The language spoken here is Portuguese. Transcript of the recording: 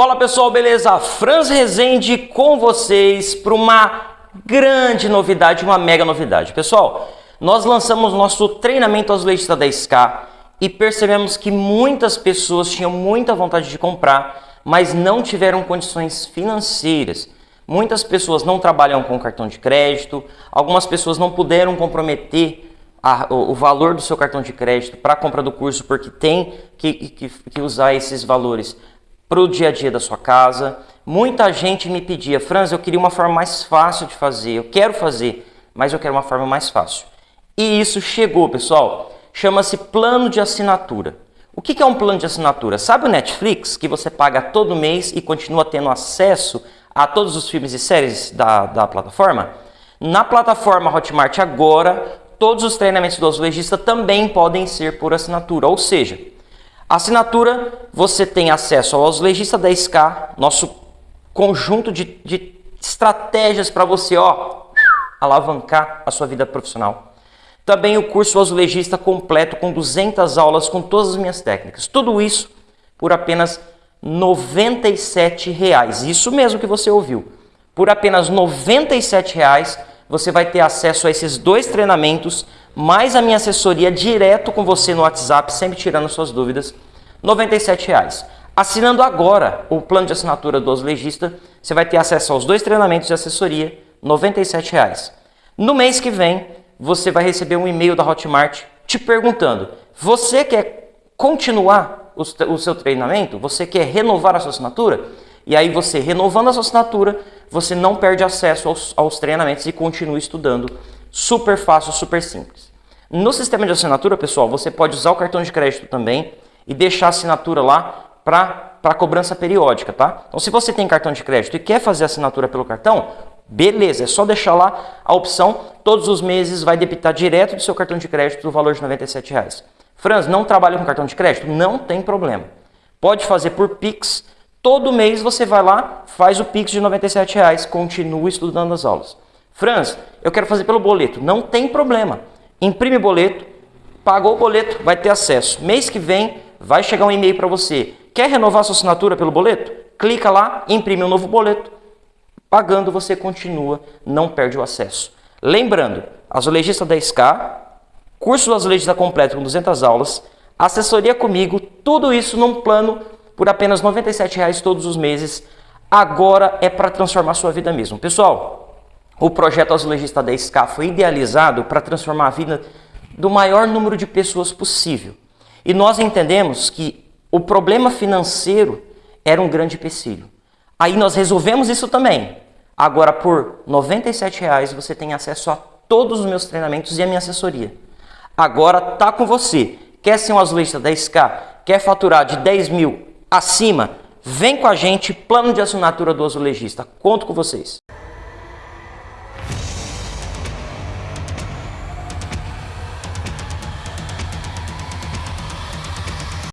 Fala pessoal, beleza? Franz Rezende com vocês para uma grande novidade, uma mega novidade. Pessoal, nós lançamos nosso treinamento azulejista 10K e percebemos que muitas pessoas tinham muita vontade de comprar, mas não tiveram condições financeiras. Muitas pessoas não trabalham com cartão de crédito, algumas pessoas não puderam comprometer a, o, o, valor do seu cartão de crédito para a compra do curso porque tem que, que, que usar esses valores para o dia a dia da sua casa. Muita gente me pedia, Franz, eu queria uma forma mais fácil de fazer, eu quero fazer, mas eu quero uma forma mais fácil. E isso chegou, pessoal, chama-se plano de assinatura. O que é um plano de assinatura? Sabe o Netflix, que você paga todo mês e continua tendo acesso a todos os filmes e séries da, da plataforma? Na plataforma Hotmart agora, todos os treinamentos do azulejista também podem ser por assinatura, ou seja, Assinatura, você tem acesso ao Azulejista 10K, nosso conjunto de, de estratégias para você ó, alavancar a sua vida profissional. Também o curso Azulejista completo com 200 aulas com todas as minhas técnicas. Tudo isso por apenas R$ 97,00. Isso mesmo que você ouviu. Por apenas R$ 97,00 você vai ter acesso a esses dois treinamentos, mais a minha assessoria direto com você no WhatsApp, sempre tirando suas dúvidas, R$ 97,00. Assinando agora o plano de assinatura do Legista, você vai ter acesso aos dois treinamentos de assessoria, R$ 97,00. No mês que vem, você vai receber um e-mail da Hotmart te perguntando, você quer continuar o seu treinamento? Você quer renovar a sua assinatura? E aí você, renovando a sua assinatura, você não perde acesso aos, aos treinamentos e continua estudando. Super fácil, super simples. No sistema de assinatura, pessoal, você pode usar o cartão de crédito também e deixar a assinatura lá para cobrança periódica, tá? Então, se você tem cartão de crédito e quer fazer assinatura pelo cartão, beleza, é só deixar lá a opção, todos os meses vai debitar direto do seu cartão de crédito o valor de 97 reais. Franz, não trabalha com cartão de crédito? Não tem problema. Pode fazer por Pix, Todo mês você vai lá, faz o Pix de 97 reais, continua estudando as aulas. Franz, eu quero fazer pelo boleto. Não tem problema. Imprime boleto, pagou o boleto, vai ter acesso. Mês que vem vai chegar um e-mail para você. Quer renovar sua assinatura pelo boleto? Clica lá, imprime um novo boleto. Pagando você continua, não perde o acesso. Lembrando, azulejista 10K, curso azulejista completo com 200 aulas, assessoria comigo, tudo isso num plano por apenas R$ 97,00 todos os meses. Agora é para transformar sua vida mesmo. Pessoal, o projeto Azulejista 10K foi idealizado para transformar a vida do maior número de pessoas possível. E nós entendemos que o problema financeiro era um grande empecilho. Aí nós resolvemos isso também. Agora, por R$ 97,00 você tem acesso a todos os meus treinamentos e a minha assessoria. Agora tá com você. Quer ser um azulejista 10K? Quer faturar de 10 mil acima, vem com a gente, plano de assinatura do azulejista. Conto com vocês.